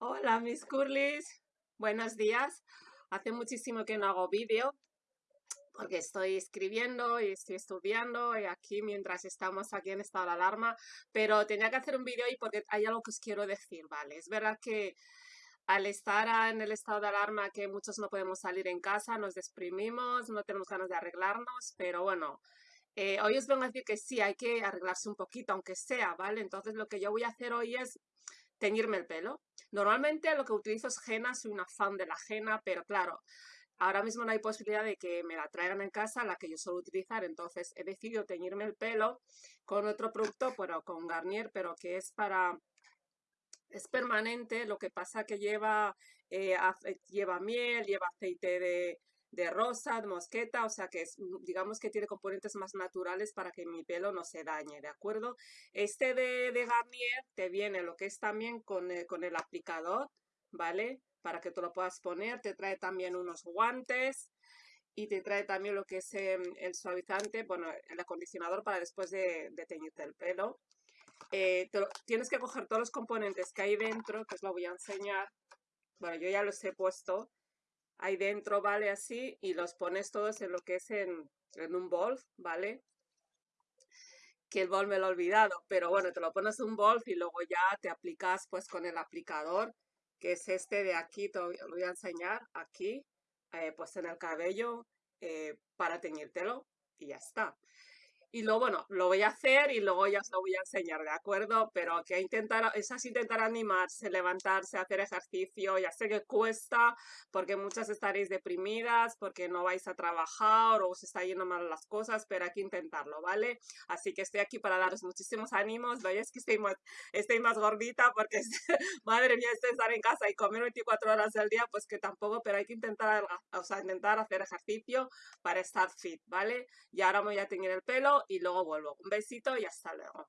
Hola mis curlis, buenos días. Hace muchísimo que no hago vídeo porque estoy escribiendo y estoy estudiando y aquí mientras estamos aquí en estado de alarma, pero tenía que hacer un vídeo y porque hay algo que os quiero decir, ¿vale? Es verdad que al estar en el estado de alarma que muchos no podemos salir en casa, nos deprimimos, no tenemos ganas de arreglarnos, pero bueno, eh, hoy os vengo a decir que sí, hay que arreglarse un poquito, aunque sea, ¿vale? Entonces lo que yo voy a hacer hoy es teñirme el pelo. Normalmente lo que utilizo es henna, soy una fan de la henna, pero claro, ahora mismo no hay posibilidad de que me la traigan en casa, la que yo suelo utilizar, entonces he decidido teñirme el pelo con otro producto, pero con Garnier, pero que es para... Es permanente, lo que pasa que lleva, eh, lleva miel, lleva aceite de, de rosa, de mosqueta, o sea que es, mm, digamos que tiene componentes más naturales para que mi pelo no se dañe, ¿de acuerdo? Este de, Garnier te viene lo que es también con, el, con el aplicador, ¿vale? Para que tú lo puedas poner, te trae también unos guantes y te trae también lo que es em, el suavizante, bueno, el acondicionador para después de, teñirte el pelo. Eh, tienes que coger todos los componentes que hay dentro, que os lo voy a enseñar. Bueno, yo ya los he puesto ahí dentro, ¿vale? Así, y los pones todos en lo que es en, un bol, ¿vale? Que el bol me lo he olvidado, pero bueno, te lo pones en un bol y luego ya te aplicas pues con el aplicador, que es este de aquí, te lo voy a enseñar, aquí, eh, pues en el cabello, eh, para teñírtelo y ya está. Y luego, bueno, lo voy a hacer y luego ya os lo voy a enseñar, ¿de acuerdo? Pero que intentar, esas intentar animarse, levantarse, hacer ejercicio, ya sé que cuesta, porque muchas estaréis deprimidas, porque no vais a trabajar o os está yendo mal las cosas, pero hay que intentarlo, ¿vale? Así que estoy aquí para daros muchísimos ánimos, es que estoy más, estoy más gordita porque, madre mía, estar en casa y comer 24 horas al día, pues que tampoco, pero hay que intentar, o sea, intentar hacer ejercicio para estar fit, ¿vale? Y ahora me voy a tener el pelo y luego vuelvo. Un besito y hasta luego.